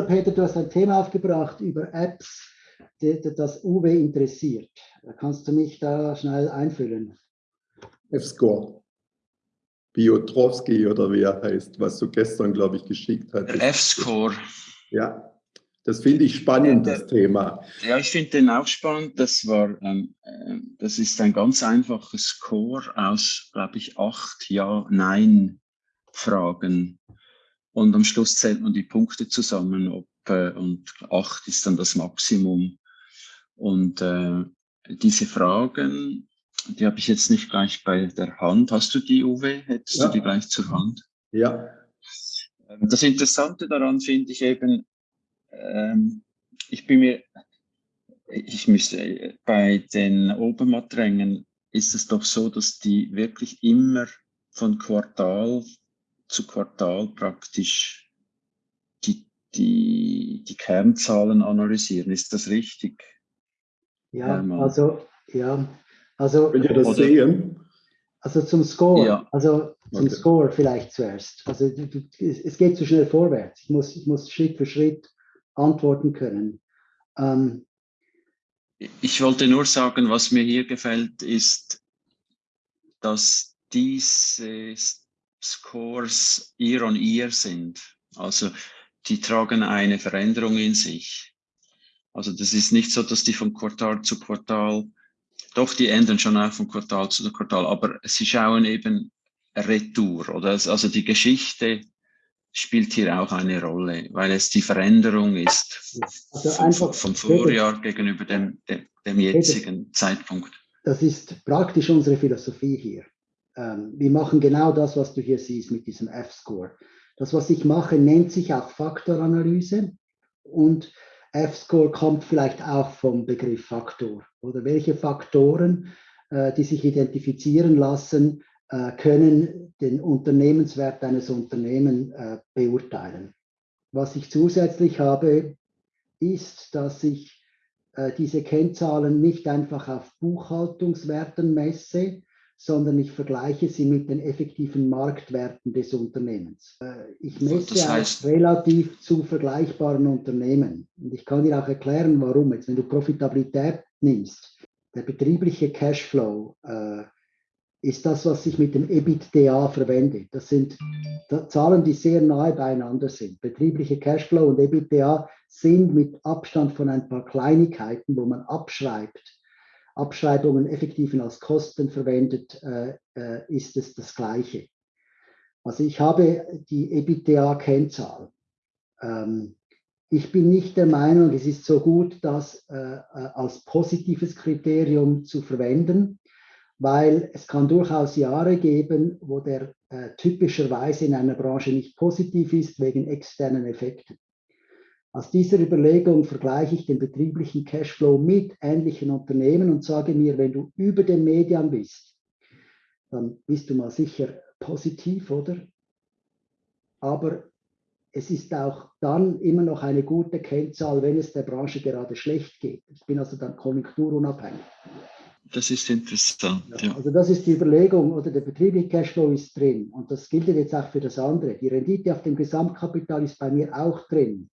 Also Peter, du hast ein Thema aufgebracht über Apps, die, die das Uwe interessiert. Kannst du mich da schnell einfüllen? F-Score. Piotrowski oder wie er heißt, was du gestern, glaube ich, geschickt hast. F-Score. Ja, das finde ich spannend, das Thema. Ja, ich finde den auch spannend. Das war, ähm, äh, das ist ein ganz einfaches Score aus, glaube ich, acht Ja, Nein Fragen. Und am Schluss zählt man die Punkte zusammen, ob, äh, und acht ist dann das Maximum. Und äh, diese Fragen die habe ich jetzt nicht gleich bei der Hand. Hast du die, Uwe? Hättest ja. du die gleich zur Hand? Ja. Ähm, das Interessante daran finde ich eben, ähm, ich bin mir, ich müsste, bei den Obermatt-Rängen ist es doch so, dass die wirklich immer von Quartal zu Quartal praktisch die, die, die Kernzahlen analysieren. Ist das richtig? Ja, also ja, also, Wenn ihr das oder, sehen. Also zum Score, ja. also zum okay. Score vielleicht zuerst. Also es geht zu schnell vorwärts. Ich muss, ich muss Schritt für Schritt antworten können. Ähm, ich wollte nur sagen, was mir hier gefällt, ist, dass diese Scores year on year sind. Also die tragen eine Veränderung in sich. Also das ist nicht so, dass die von Quartal zu Quartal doch, die ändern schon auch von Quartal zu Quartal, aber sie schauen eben Retour, oder? Also die Geschichte spielt hier auch eine Rolle, weil es die Veränderung ist also vom, Vorjahr gegenüber dem, dem, dem jetzigen das, Zeitpunkt. Das ist praktisch unsere Philosophie hier. Ähm, wir machen genau das, was du hier siehst mit diesem F-Score. Das, was ich mache, nennt sich auch Faktoranalyse und F-Score kommt vielleicht auch vom Begriff Faktor oder welche Faktoren, äh, die sich identifizieren lassen, äh, können den Unternehmenswert eines Unternehmens äh, beurteilen. Was ich zusätzlich habe, ist, dass ich äh, diese Kennzahlen nicht einfach auf Buchhaltungswerten messe, sondern ich vergleiche sie mit den effektiven Marktwerten des Unternehmens. Äh, ich messe das heißt, auch relativ zu vergleichbaren Unternehmen. Und ich kann dir auch erklären, warum. Jetzt, wenn du Profitabilität nimmst, der betriebliche Cashflow äh, ist das, was sich mit dem EBITDA verwendet. Das sind Zahlen, die sehr nahe beieinander sind. Betriebliche Cashflow und EBITDA sind mit Abstand von ein paar Kleinigkeiten, wo man abschreibt, Abschreibungen effektiv als Kosten verwendet, äh, äh, ist es das Gleiche. Also ich habe die EBITDA-Kennzahl. Ähm, ich bin nicht der Meinung, es ist so gut, das äh, als positives Kriterium zu verwenden, weil es kann durchaus Jahre geben, wo der typischerweise in einer Branche nicht positiv ist wegen externen Effekten. Aus dieser Überlegung vergleiche ich den betrieblichen Cashflow mit ähnlichen Unternehmen und sage mir, wenn du über den Median bist, dann bist du mal sicher positiv, oder? Aber es ist auch dann immer noch eine gute Kennzahl, wenn es der Branche gerade schlecht geht. Ich bin also dann konjunkturunabhängig. Das ist interessant. Ja, also das ist die Überlegung, oder der betriebliche Cashflow ist drin. Und das gilt jetzt auch für das andere. Die Rendite auf dem Gesamtkapital ist bei mir auch drin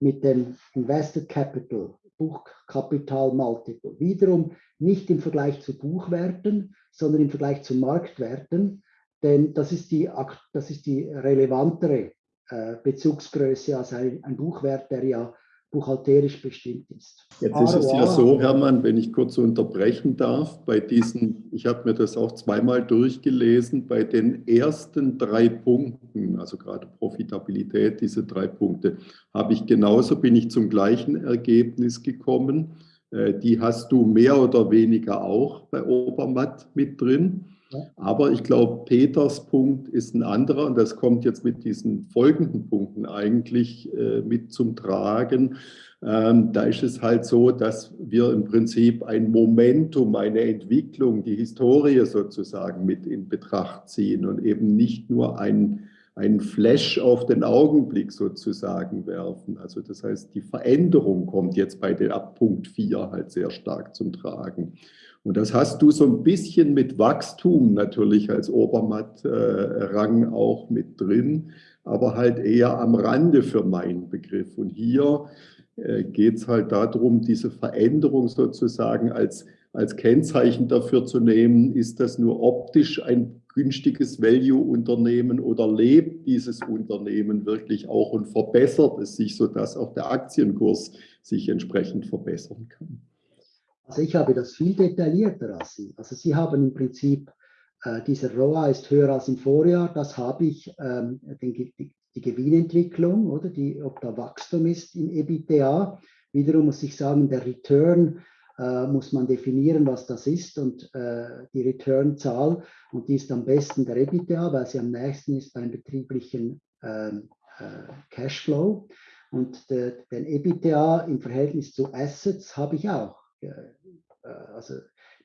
mit dem Invested Capital, Buchkapital Multiple. Wiederum nicht im Vergleich zu Buchwerten, sondern im Vergleich zu Marktwerten, denn das ist die, das ist die relevantere äh, Bezugsgröße als ein, ein Buchwert, der ja buchhalterisch bestimmt ist. Jetzt ist es ja so, Hermann, wenn ich kurz unterbrechen darf, bei diesen, ich habe mir das auch zweimal durchgelesen, bei den ersten drei Punkten, also gerade Profitabilität, diese drei Punkte, habe ich genauso, bin ich zum gleichen Ergebnis gekommen. Äh, die hast du mehr oder weniger auch bei Obermatt mit drin. Aber ich glaube, Peters Punkt ist ein anderer und das kommt jetzt mit diesen folgenden Punkten eigentlich äh, mit zum Tragen. Ähm, da ist es halt so, dass wir im Prinzip ein Momentum, eine Entwicklung, die Historie sozusagen mit in Betracht ziehen und eben nicht nur ein, einen Flash auf den Augenblick sozusagen werfen. Also das heißt, die Veränderung kommt jetzt bei der ab Punkt 4 halt sehr stark zum Tragen. Und das hast du so ein bisschen mit Wachstum natürlich als Obermatt-Rang auch mit drin, aber halt eher am Rande für meinen Begriff. Und hier äh, geht es halt darum, diese Veränderung sozusagen als, als Kennzeichen dafür zu nehmen, ist das nur optisch ein günstiges Value-Unternehmen oder lebt dieses Unternehmen wirklich auch und verbessert es sich, sodass auch der Aktienkurs sich entsprechend verbessern kann? Also ich habe das viel detaillierter als Sie. Also Sie haben im Prinzip, äh, dieser ROA ist höher als im Vorjahr, das habe ich, ähm, den, die, die, Gewinnentwicklung, oder die, ob da Wachstum ist im EBITDA. Wiederum muss ich sagen, der Return äh, muss man definieren, was das ist und äh, die Return-Zahl und die ist am besten der EBITDA, weil sie am nächsten ist beim betrieblichen ähm, äh, Cashflow und de, den EBITDA im Verhältnis zu Assets habe ich auch. Äh, also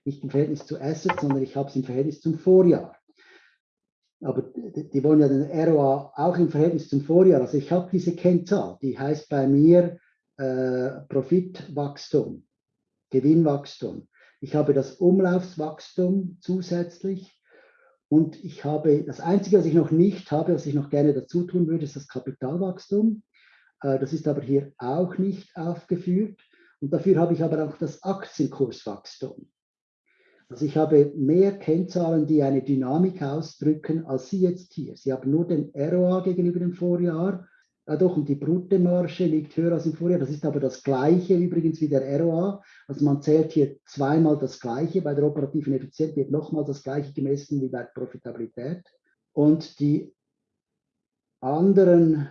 nicht im Verhältnis zu Assets, sondern ich habe es im Verhältnis zum Vorjahr. Aber die, die wollen ja den ROA auch im Verhältnis zum Vorjahr. Also ich habe diese Kennzahl, die heißt bei mir äh, Profitwachstum. Gewinnwachstum. Ich habe das Umlaufswachstum zusätzlich und ich habe, das Einzige, was ich noch nicht habe, was ich noch gerne dazu tun würde, ist das Kapitalwachstum. Äh, das ist aber hier auch nicht aufgeführt. Und dafür habe ich aber auch das Aktienkurswachstum. Also ich habe mehr Kennzahlen, die eine Dynamik ausdrücken, als Sie jetzt hier. Sie haben nur den ROA gegenüber dem Vorjahr ja doch, und die Bruttomarge liegt höher als im Vorjahr. Das ist aber das Gleiche übrigens wie der ROA. Also man zählt hier zweimal das Gleiche. Bei der operativen Effizienz wird nochmal das Gleiche gemessen wie bei der Profitabilität. Und die anderen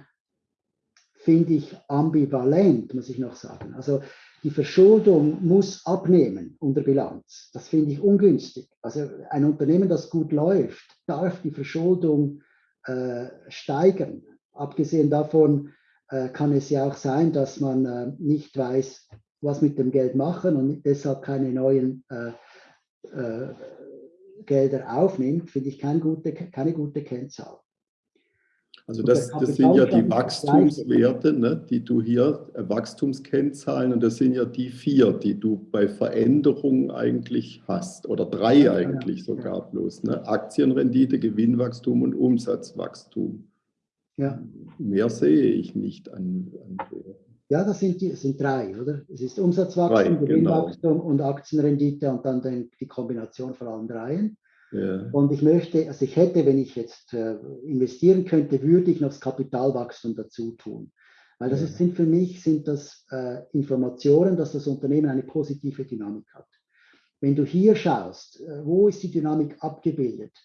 finde ich ambivalent, muss ich noch sagen. Also die Verschuldung muss abnehmen unter Bilanz. Das finde ich ungünstig. Also ein Unternehmen, das gut läuft, darf die Verschuldung äh, steigern. Abgesehen davon äh, kann es ja auch sein, dass man äh, nicht weiß, was mit dem Geld machen und deshalb keine neuen äh, Gelder aufnimmt, finde ich keine gute, keine gute Kennzahl. Also das, das sind ja die Wachstumswerte, ne, die du hier, Wachstumskennzahlen, und das sind ja die vier, die du bei Veränderungen eigentlich hast, oder drei ja, eigentlich sogar bloß. Ne? Aktienrendite, Gewinnwachstum und Umsatzwachstum. Ja. Mehr sehe ich nicht an, an Ja, das sind, die, sind drei, oder? Es ist Umsatzwachstum, drei, Gewinnwachstum genau. und Aktienrendite und dann den, die Kombination von allen dreien. Ja. Und ich möchte, also ich hätte, wenn ich jetzt äh, investieren könnte, würde ich noch das Kapitalwachstum dazu tun. Weil das ist, sind für mich sind das äh, Informationen, dass das Unternehmen eine positive Dynamik hat. Wenn du hier schaust, äh, wo ist die Dynamik abgebildet?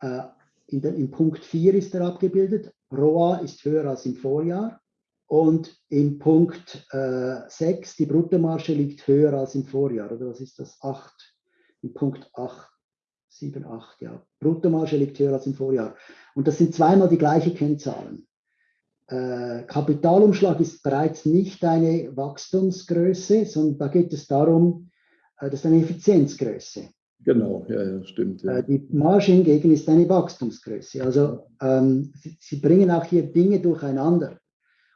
Äh, in den, Im Punkt 4 ist er abgebildet. ROA ist höher als im Vorjahr. Und im Punkt äh, 6, die Bruttomarge liegt höher als im Vorjahr. Oder was ist das? 8. Im Punkt 8, 7, 8, ja. Bruttomarge liegt höher als im Vorjahr. Und das sind zweimal die gleichen Kennzahlen. Äh, Kapitalumschlag ist bereits nicht eine Wachstumsgröße, sondern da geht es darum, äh, das ist eine Effizienzgröße. Genau, ja, ja stimmt. Ja. Äh, die Marge hingegen ist eine Wachstumsgröße. Also ähm, sie, sie, bringen auch hier Dinge durcheinander.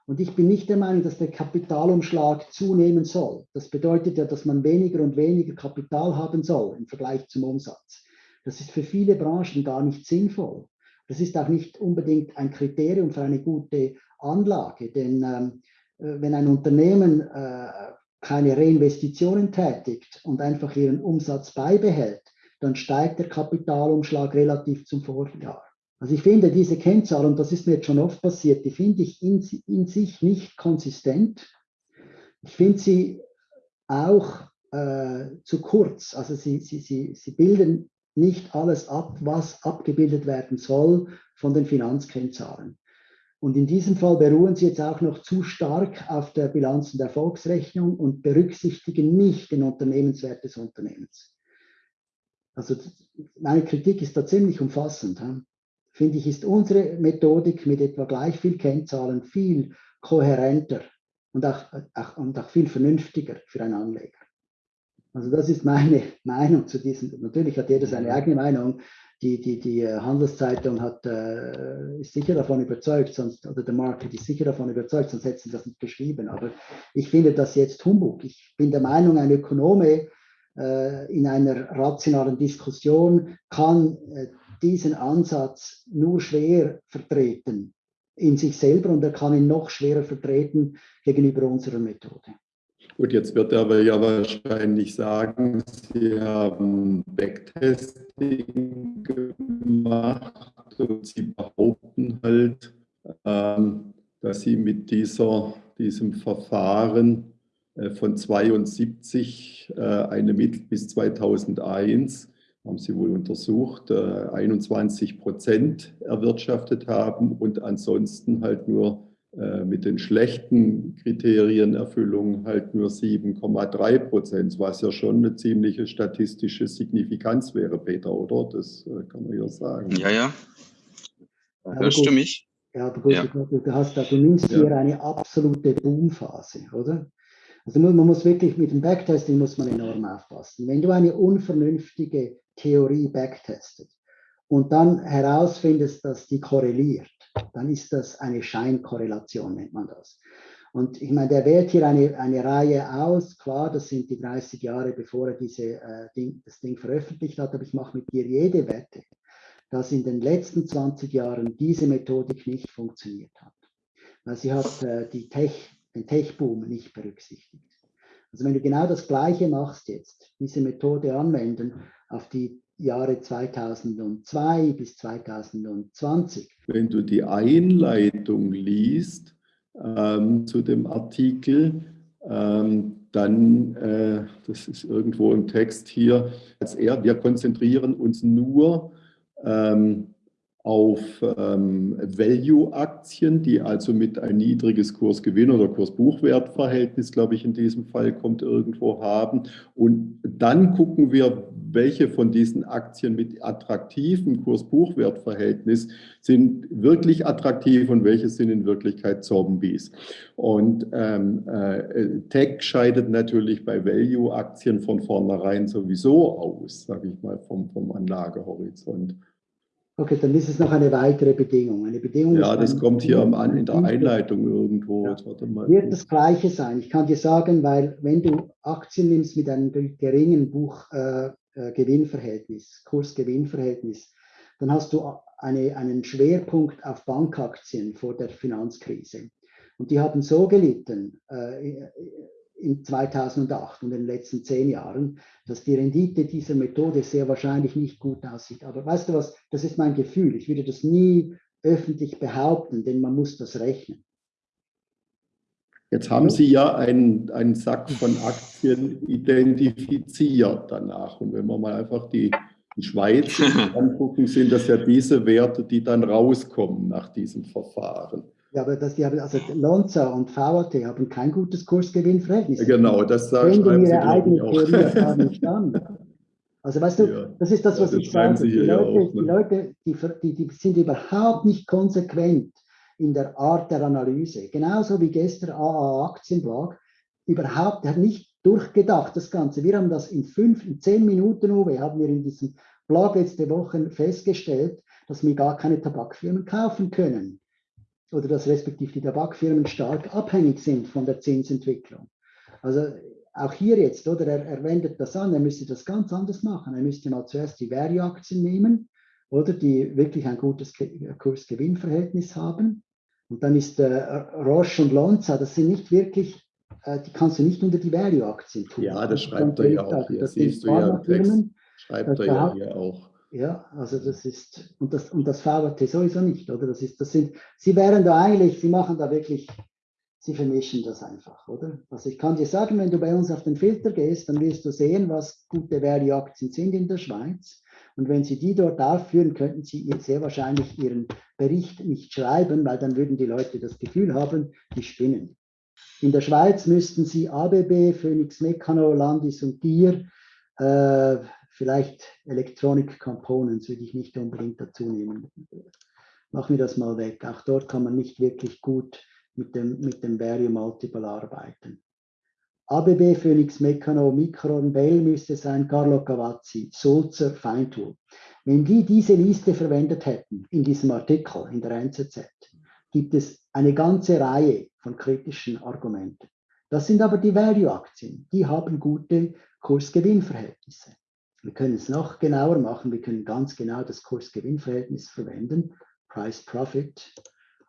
Und ich bin nicht der Meinung, dass der Kapitalumschlag zunehmen soll. Das bedeutet ja, dass man weniger und weniger Kapital haben soll im Vergleich zum Umsatz. Das ist für viele Branchen gar nicht sinnvoll. Das ist auch nicht unbedingt ein Kriterium für eine gute Anlage, denn ähm, äh, wenn ein Unternehmen äh, keine Reinvestitionen tätigt und einfach ihren Umsatz beibehält, dann steigt der Kapitalumschlag relativ zum Vorjahr. Also ich finde diese Kennzahl, und das ist mir jetzt schon oft passiert, die finde ich in, in sich nicht konsistent. Ich finde sie auch äh, zu kurz. Also sie, sie, sie, sie bilden nicht alles ab, was abgebildet werden soll von den Finanzkennzahlen. Und in diesem Fall beruhen sie jetzt auch noch zu stark auf der Bilanz- und Erfolgsrechnung und berücksichtigen nicht den Unternehmenswert des Unternehmens. Also meine Kritik ist da ziemlich umfassend. Finde ich, ist unsere Methodik mit etwa gleich viel Kennzahlen viel kohärenter und auch, auch, und auch viel vernünftiger für einen Anleger. Also das ist meine Meinung zu diesem. Natürlich hat jeder seine eigene Meinung. Die, die, die äh, Handelszeitung hat, äh, ist sicher davon überzeugt, sonst, oder der Market ist sicher davon überzeugt, sonst hätten sie das nicht geschrieben. Aber ich finde das jetzt Humbug. Ich bin der Meinung, ein Ökonome äh, in einer rationalen Diskussion kann äh, diesen Ansatz nur schwer vertreten in sich selber und er kann ihn noch schwerer vertreten gegenüber unserer Methode. Gut, jetzt wird er aber ja wahrscheinlich sagen, Sie haben Backtesting gemacht und Sie behaupten halt, ähm, dass Sie mit dieser, diesem Verfahren äh, von 72 äh, eine Mittel bis 2001 haben sie wohl untersucht, 21 äh, Prozent erwirtschaftet haben und ansonsten halt nur mit den schlechten Kriterienerfüllungen halt nur 7,3 Prozent, was ja schon eine ziemliche statistische Signifikanz wäre, Peter, oder? Das äh, kann man ja sagen. Ja, ja. Hörst du mich? Ja, aber gut, ja. Du, du, hast da, du nimmst ja. hier eine absolute Boomphase, oder? Also man muss wirklich mit dem Backtesting muss man enorm aufpassen. Wenn du eine unvernünftige Theorie backtestet und dann herausfindest, dass die korreliert, dann ist das eine Scheinkorrelation, nennt man das. Und ich meine, der wählt hier eine, eine Reihe aus. Klar, das sind die 30 Jahre, bevor er diese, äh, Ding, das Ding veröffentlicht hat, aber ich mache mit dir jede Wette, dass in den letzten 20 Jahren diese Methodik nicht funktioniert hat. Weil sie hat äh, die Tech, den Tech-Boom nicht berücksichtigt. Also wenn du genau das Gleiche machst jetzt, diese Methode anwenden auf die Jahre 2002 bis 2020. Wenn du die Einleitung liest ähm, zu dem Artikel, ähm, dann, äh, das ist irgendwo im Text hier, als er, wir konzentrieren uns nur ähm, auf ähm, Value-Aktien, die also mit ein niedriges Kursgewinn- oder Kursbuchwertverhältnis, glaube ich, in diesem Fall kommt irgendwo haben. Und dann gucken wir, welche von diesen Aktien mit attraktivem Kurs-Buchwert-Verhältnis sind wirklich attraktiv und welche sind in Wirklichkeit Zombies. Und ähm, äh, Tech scheidet natürlich bei Value-Aktien von vornherein sowieso aus, sage ich mal, vom, vom Anlagehorizont. Okay, dann ist es noch eine weitere Bedingung. Eine Bedingung ja, das kommt hier am, in der Einleitung irgendwo. Ja. Wird das Gleiche sein. Ich kann dir sagen, weil wenn du Aktien nimmst mit einem geringen Buchgewinnverhältnis, äh, äh Kursgewinnverhältnis, dann hast du eine, einen Schwerpunkt auf Bankaktien vor der Finanzkrise. Und die haben so gelitten äh, in 2008 und in den letzten zehn Jahren, dass die Rendite dieser Methode sehr wahrscheinlich nicht gut aussieht. Aber weißt du was, das ist mein Gefühl. Ich würde das nie öffentlich behaupten, denn man muss das rechnen. Jetzt haben Sie ja einen, einen Sack von Aktien identifiziert danach. Und wenn wir mal einfach die, die Schweiz angucken, sind das ja diese Werte, die dann rauskommen nach diesem Verfahren. Ja, aber das, die haben, also Lonza und VAT haben kein gutes Kursgewinnverhältnis. Genau, das sagen Sie ihre eigene Theorie gar nicht an. Also weißt du, ja, das ist das, was das ich sage. Die Leute, auch, ne? die, Leute die, die, die sind überhaupt nicht konsequent in der Art der Analyse. Genauso wie gestern AA Aktienblog überhaupt, nicht durchgedacht, das Ganze. Wir haben das in fünf, in zehn Minuten, Uwe, haben wir in diesem Blog letzte Woche festgestellt, dass wir gar keine Tabakfirmen kaufen können oder dass respektive die Tabakfirmen stark abhängig sind von der Zinsentwicklung. Also auch hier jetzt, oder er, er wendet das an, er müsste das ganz anders machen. Er müsste mal zuerst die Value-Aktien nehmen, oder die wirklich ein gutes Kurs-Gewinn-Verhältnis haben. Und dann ist äh, Roche und Lonza, das sind nicht wirklich, äh, die kannst du nicht unter die Value-Aktien tun. Ja, das schreibt er ja auch. Das siehst du ja im Text. Schreibt er ja hier auch. Ja, also das ist, und das, und das VRT sowieso nicht, oder? Das ist, das sind, sie wären da eigentlich, sie machen da wirklich, sie vermischen das einfach, oder? Also ich kann dir sagen, wenn du bei uns auf den Filter gehst, dann wirst du sehen, was gute Value-Aktien sind in der Schweiz. Und wenn Sie die dort aufführen, könnten Sie sehr wahrscheinlich Ihren Bericht nicht schreiben, weil dann würden die Leute das Gefühl haben, die spinnen. In der Schweiz müssten Sie ABB, Phoenix Mecano, Landis und Gier, äh, vielleicht Electronic Components würde ich nicht unbedingt dazu nehmen. Mach mir das mal weg. Auch dort kann man nicht wirklich gut mit dem, mit dem Value Multiple arbeiten. ABB, Phoenix, Meccano, Micron, Bell müsste sein, Carlo Cavazzi, Sulzer, Feintool. Wenn die diese Liste verwendet hätten in diesem Artikel in der NZZ, gibt es eine ganze Reihe von kritischen Argumenten. Das sind aber die Value-Aktien. Die haben gute Kurs-Gewinn-Verhältnisse. Wir können es noch genauer machen. Wir können ganz genau das Kurs-Gewinn-Verhältnis verwenden, Price-Profit.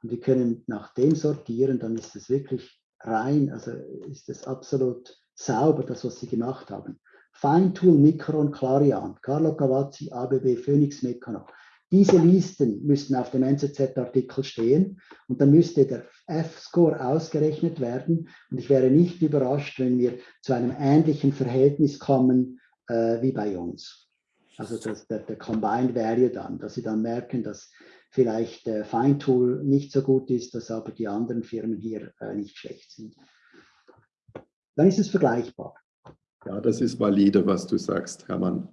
Und wir können nach dem sortieren, dann ist es wirklich rein, also ist es absolut sauber, das, was Sie gemacht haben. Feintool, Micron, Clarion, Carlo Cavazzi, ABB, Phoenix Meccano. Diese Listen müssten auf dem NZZ-Artikel stehen und dann müsste der F-Score ausgerechnet werden. Und ich wäre nicht überrascht, wenn wir zu einem ähnlichen Verhältnis kommen äh, wie bei uns. Also das, der, der Combined Value dann, dass Sie dann merken, dass vielleicht äh, Feintool nicht so gut ist, dass aber die anderen Firmen hier äh, nicht schlecht sind. Dann ist es vergleichbar. Ja, das ist valide, was du sagst, Hermann.